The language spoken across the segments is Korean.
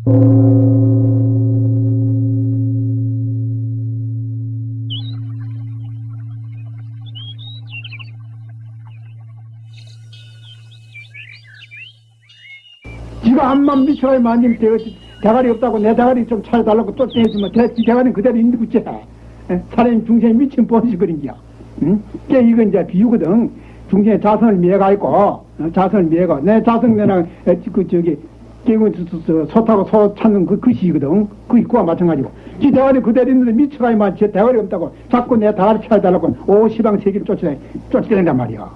지가 한만 미쳐야 만님 대, 대가리 없다고 내 대가리 좀 찾아달라고 또 떼주면 대, 대가리는 그대로 있는 거지. 사람이 중생이 미친 본식거린기야. 응? 게 이건 이제 비유거든. 중생의 자성을 미해가 있고, 어, 자성을 미해가. 내 자성 내랑, 그, 저기, 깨고 소 타고 소 찾는 그, 그 시거든. 그 입구와 마찬가지고. 지 대가리 그대로 있는데 미쳐가야만 제 대가리 없다고 자꾸 내 대가리 찾아달라고 오 시방 세계를 쫓아내, 쫓아낸단 말이야.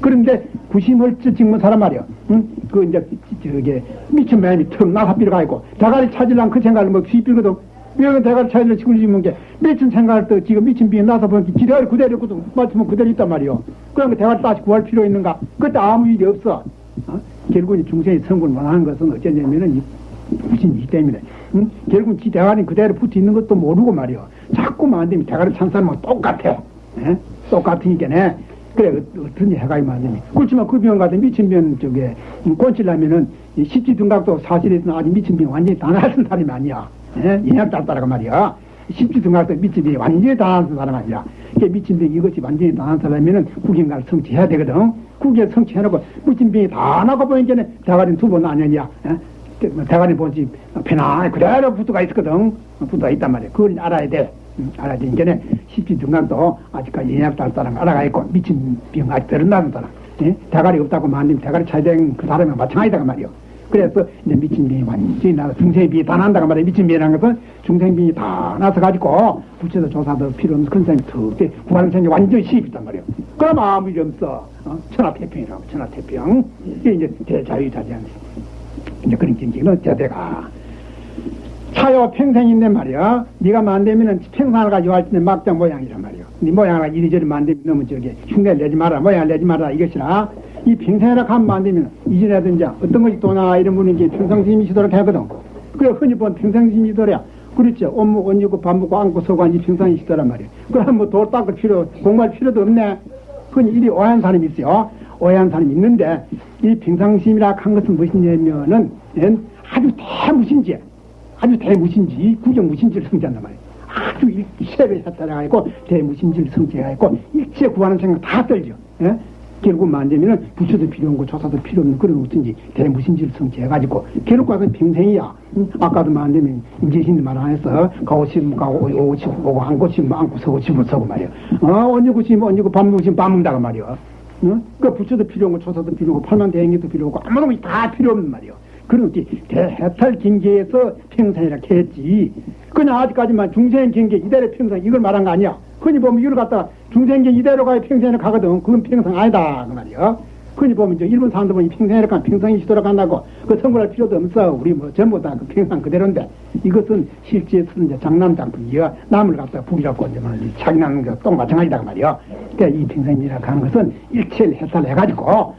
그런데 구심을 찍는 사람 말이야. 응? 그 이제 저게 미친 마음이 턱 나사비로 가 있고 대가리 찾으려면 그 생각을 뭐 휘비거든. 왜 대가리 찾으려 지금 지는 게 미친 생각을 또 지금 미친 비에 나서 보니까 지 대가리 그대로 있거든. 맞으면 그대로 있단 말이야. 그러니까 대가리 다시 구할 필요 있는가? 그때 아무 일이 없어. 어? 결국은 중생이 성공을 원하는 것은 어쩌냐면은 무신이기 때문에 응? 결국은 지 대가리 그대로 붙어 있는 것도 모르고 말이야. 자꾸만 안 되면 대가리 찬 사람은 똑같아. 에? 똑같으니까 네. 그래, 어떤 해가 이만하니. 그렇지만 그병 같은 미친 병 쪽에, 꼰치려면은, 십지 등각도 사실에서는 아직 미친 병 완전히 다 나선 사람이 아니야. 예? 인약 따따라가 말이야. 십지 등각도 미친 병이 완전히 다 나선 사람 아니야. 그 미친 병 이것이 완전히 다 나선 사람이면은 구경가를 성취해야 되거든. 구경 성취해놓고, 미친 병이 다 나가 보니까 대가리 두 번 아니냐. 예? 대가리 보지, 편안히 그대로 붙어가 있거든. 붙어가 있단 말이야. 그걸 알아야 돼. 음, 알아야 되니까 십지 등각도 아직까지 딸 사람 알아가 있고 미친 병 아직 들은다는 사람 예? 대가리 없다고 만님 대가리 차된 그 사람이 마찬가지다가 말이요 그래서 이제 미친 병이 완전히 나서 중생병이 다 난다가 말이야 미친 병이라는 것은 중생병이 다 나서 가지고 부처도 조사도 필요 없는 큰 사람이 특히 구하는 완전히 시입 있단 말이요 그럼 아무 일 없어 어? 천하태평이라고 천하태평 이게 이제 대자유자재한 이제 그런 경기는 제대가 차요 평생인데 말이야. 네가 만들면은 평생을 가지고 할 때는 막장 모양이란 말이야. 네 모양을 이리저리 만들면 너무 저기 흉내를 내지 마라. 모양을 내지 마라. 이것이라. 이 평생이라 하면 만들면 이전에든지 어떤 것이 도나 이런 분이 이제 평생심이시도록 하거든. 그래 흔히 본 평생심이시도랴. 그렇죠. 옷 먹고, 옷 입고, 밥 먹고, 안고, 서고, 앉이 평생이시더란 말이야. 그럼 뭐돌 닦을 필요, 공부할 필요도 없네. 흔히 이리 오해한 사람이 있어요. 오해한 사람이 있는데, 이 평상심이라 한 것은 무엇이냐면은, 아주 대무신지, 아주 대무신지, 구경무신지를 성취한단 말이에요. 아주 일체를 따라가고 대무신지를 성취해가지고 일체 구하는 생각 다 떨죠. 예? 결국 만되면은 부처도 필요 없고 조사도 필요 없는 그런 어쩐지 대무신지를 성취해가지고 결국 가서 평생이야. 응? 아까도 만되면 임재신도 말 안. 가고 싶으면 가고 싶으면 오고 앉고 싶으면 앉고 서고 싶으면 서고 말이야. 어, 언니고 싶으면 언니 고 밥 먹고 싶으면 밥 먹는다고 말이야. 응? 그 부처도 필요 없고 조사도 필요 없고 팔만 대행기도 필요 없고 아무도 다 필요 없는 말이야. 그런지 대해탈 경계에서 평생이라 했지. 그냥 아직까지만 중생 경계 이대로 평생 이걸 말한 거 아니야. 흔히 보면 이걸 갖다가 중생계 이대로 가야 평생을 가거든. 그건 평생 아니다. 그 말이야. 흔히 보면 이제 일본 사람들 보면 평생이라 가면 평생이 시도록 한다고 그 선물할 필요도 없어. 우리 뭐 전부 다 그 평생 그대로인데 이것은 실제에서는 이제 장난장품이야. 남을 갖다가 북이라고 이제 말이 장난 똥 마찬가지다. 그 말이야. 그러니까 이 평생이라 하는 것은 일체를 해탈해가지고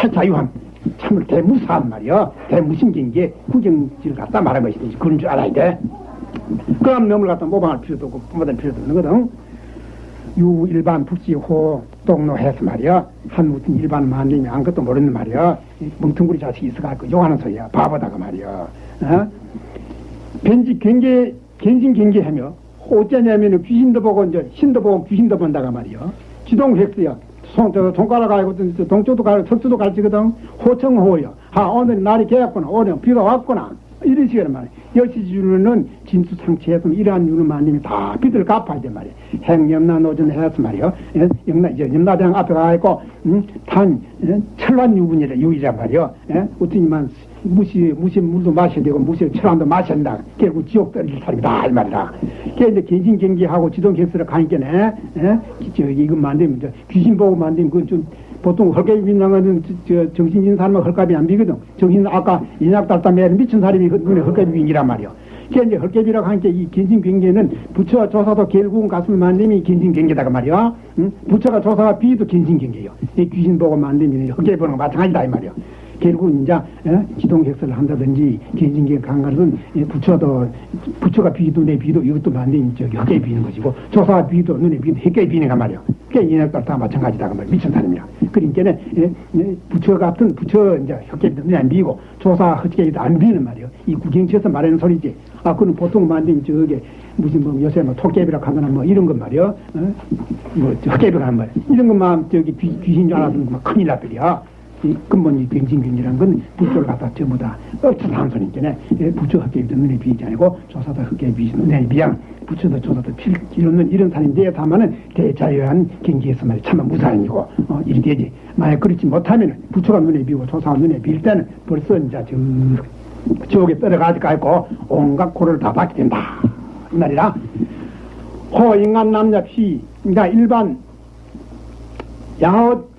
대자유함. 참을 대무사한 말이야. 대무신경계 구경지를 갖다 말한 것이지. 그런 줄 알아야 돼. 그럼 넘을 갖다 모방할 필요도 없고 모방할 필요도 없는 거든. 유 일반 북지호 동로해서 말이야. 한 무슨 일반 만님이 아무것도 모르는 말이야. 뭉텅구리 자식이 있어갖고 욕하는 소리야. 바보다가 말이야. 어? 변지 경계, 견신 경계하며 어쩌냐면 귀신도 보고 이제 신도 보고 귀신도 본다가 말이야. 지동 획수야. 손, 저, 손가락 가지고, 동쪽도 가고, 서쪽도 가르치거든. 호청호여. 아, 오늘 날이 개었구나. 오늘 비가 왔구나. 이런 식으로 말이야. 여시주는 진수상치에서 이러한 유는 만님이 다 빚을 갚아야 돼 말이야. 행염나 노전 해서 말이야. 염나, 이제 염나대왕 앞에 가있고, 음, 단, 철환 유분이라, 유이란 말이야. 예? 어떠니만 무시, 무시 물도 마셔야 되고, 무시 철환도 마셔야 된다. 결국 지옥 떨어질 사람이다. 이 말이다. 그게 이제 gen신경기하고 지동객수를 가니까네, 예? 저, 이거 만들면, 저, 귀신 보고 만들면, 그건 좀, 보통 헐값이 빈다는 저 정신 있는 사람은 헐값이 안 비거든. 정신 아까 인약 달담에 미친 사람이 눈에 헐값이 빈이란 말이야. 그게 이제 헐값이라고 하니까 이 견신 경계는 부처 조사도 결국은 가슴을 만듦이 견신 경계다가 말이야. 응? 부처가 조사가 비도 견신 경계요. 이 귀신 보고 만듦이 헐값이 보는 거 마찬가지다 이 말이야. 결국 이제 예? 지동획설을 한다든지 개인진계 강가든 예, 부처도 부처가 비도 내 비도 이것도 만든 저기 헛개 비는 것이고 조사가 비도 눈에 비도 헛개 비는 가 말이야. 얘네들 다 마찬가지다 그 말이야. 미친 사람이야. 그러니까는 예, 예, 부처 같은 부처 이제 비도 눈에 안 비고 조사 헛개도 안 비는 말이야. 이 구경처에서 말하는 소리지. 아, 그는 보통 만든 저게 무슨 뭐 요새 뭐 토끼비라 하거나 뭐 이런 것 말이야. 어? 뭐 헛개비라 한 말이야. 이런 것만 저기 귀, 귀신 줄 알았으면 막 큰일 날거리야. 이 근본 이 병진균이란 건 부처를 갖다 전부 다 엎쳐서 한 소리니까 예, 헛개비도 눈에 비지 아니고 조사도 헛개비 눈에 비양 부처도 조사도 필 이런 이런 사람인데 다만은 대자유한 경기에서 말이 참 무사인이고 어, 이리 되지. 만약 그렇지 못하면 부처가 눈에 비고 조사가 눈에 빌 때는 벌써 이제 저 지옥에 떨어가지고 있고 온갖 고를 다 받게 된다. 이 말이라. 호 인간 남자 피 그러니까 일반 야호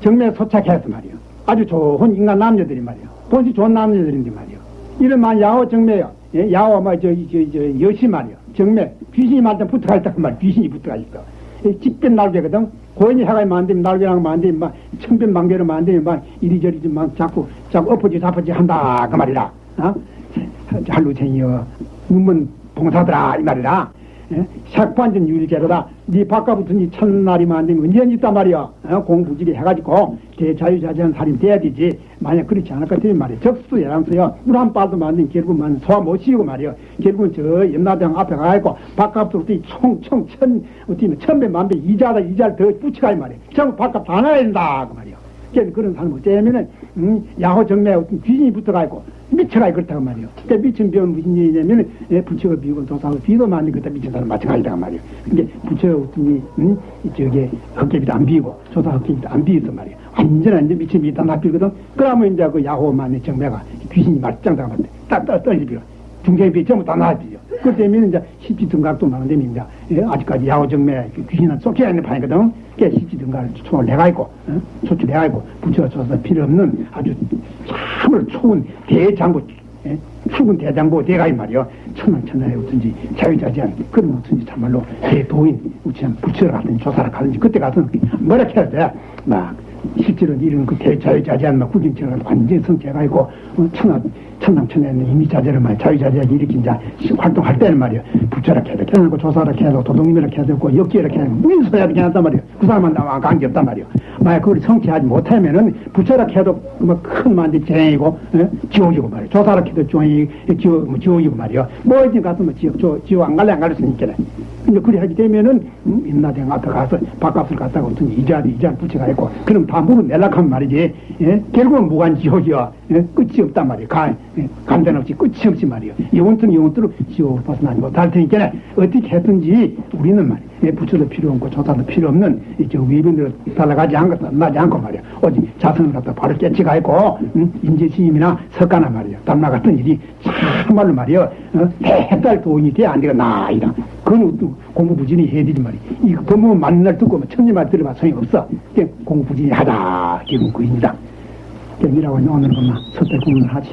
정매 소착해서 말이요. 아주 좋은 인간 남녀들이 말이요. 본시 좋은 남녀들인데 말이요. 이런만 야호 정매요. 예? 야호 뭐, 저, 저, 저, 여시 말이요. 정매. 귀신이 말든 붙어갈 때 말, 귀신이 붙어가 있어. 직변 날개거든. 고인이 해가 만들면 날개랑 만들면 막, 청변 만개로 만들면 막, 이리저리 좀 막, 자꾸, 자꾸 엎어지 잡아지 한다. 그 말이라. 어? 할루쟁이여. 눈먼 봉사들아. 이 말이라. 예? 색반전 유일제로다. 네 바깥부터 니 첫날이 만들면 언제 있단 말이야. 어? 공부지게 해가지고 대자유자재한 살인 돼야 되지. 만약 그렇지 않을 것 같으면 말이야. 적수 예랑서요. 물 한 빠도 만든 결국은 소화 못 시고 말이야. 결국은 저 연나대왕 앞에 가가지고 바깥부터 총총 천, 어떻게 천배 만배 이자다 이자를 더 붙여가 이 말이야. 전부 바깥 다 나야 된다. 그 말이야. 그러니까 그런 사람 어쩌면은 음, 야호 정매 귀신이 붙어가 있고 미쳐가 그렇다고 말이요. 그러니까 미친 병은 무슨 얘기냐면 예, 부처가 비고 도사하고 비도 많이 그다 미친 사람 마찬가지다 말이요. 근데 부처가 어떤 음, 저게 헛개비도 안 비고 조사 헛개비도 안 비었단 말이요. 완전 완전 미친 비다 납비거든. 그러면 이제 그 야호만의 정매가 귀신이 말짱 당하면 딱 떨리비요. 중개비 전부 다 나아지죠. 그 때문에 이제 십지 등각도 많은 데는 이제 예, 아직까지 야호정매 귀신은 쫓겨야 있는 판이거든. 그게 십지 등각을 총을 내가 있고, 어? 초출 내가 있고, 부처가 줘서 필요 없는 아주 참을 좋은 대장부, 예? 출근 대장부 대가 이 말이요. 천왕천하에 어떤지 자유자재한 그런 어떤지 참말로 대도인, 우치한 부처를 가든지 조사를 가든지 그때 가서 뭐라 해야 돼. 막 실제로 이런 그 대자유 자재한 막 구경처럼 완전히 성체가 있고 어, 천하 천남천에는 이미 자재를 말 자유자재하게 이렇게 이제 활동할 때는 말이야 부처라 해야 돼 해놓고 조사라 해야 되고 도둑님이라 해야 되고 역기라 해야 되고 무인 소야 이렇게 한단 말이야 그 사람은 나와 관계 없단 말이야 만약 그걸 성취하지 못하면은 부처라 해도 뭐큰 만지 재행이고 예? 지옥이고 말이야 조사라 해도 지옥이 지옥 뭐 지옥이고 말이야 뭐 어디 가서 뭐 지옥 저, 지옥 안 갈래 안 갈래 쓰니까 이제 그리 하게 되면은 음, 인나대왕 앞에 가서 밥값을 갖다가 어떤 이자리 부처가 있고 그럼 다 물은 내락하면 말이지 예? 결국은 무관지옥이야 예? 끝이 없단 말이야 가, 예? 감단 없이 끝이 없이 말이야 영원토록 영원토록 지옥 벗어나지 못할 테니까 어떻게 했든지 우리는 말이야 예? 부처도 필요 없고 조사도 필요 없는 이저 위변대로 달라가지 않고 나지 않고 말이야 오직 자성을 갖다 바로 깨치가 있고 음? 인재스님이나 석가나 말이야 담나 같은 일이 참말로 말이야 어? 해달 도인이 돼야 안 되가 나이다 그건 공부 부진히 해야 되지 말이야 이거 법문 맞는 날 듣고 뭐 천지 말 들어봐 소용이 없어 공부 부진히 하다 기분 그입니다. 경이라고 오늘 것만 섣대 공부를 하지.